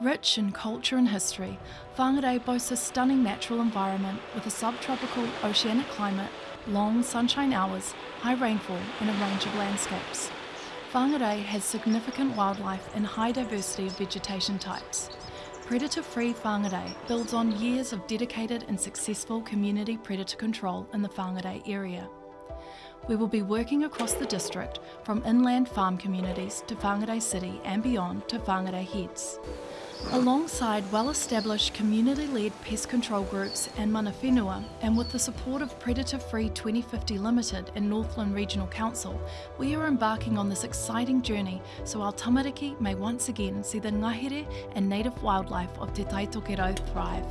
Rich in culture and history, Whangarei boasts a stunning natural environment with a subtropical oceanic climate, long sunshine hours, high rainfall and a range of landscapes. Whangarei has significant wildlife and high diversity of vegetation types. Predator-free Whangarei builds on years of dedicated and successful community predator control in the Whangarei area. We will be working across the district from inland farm communities to Whangarei City and beyond to Whangarei Heads. Alongside well-established community-led pest control groups and mana whenua, and with the support of Predator Free 2050 Limited and Northland Regional Council, we are embarking on this exciting journey so our tamariki may once again see the ngahere and native wildlife of Te Taitokerau thrive.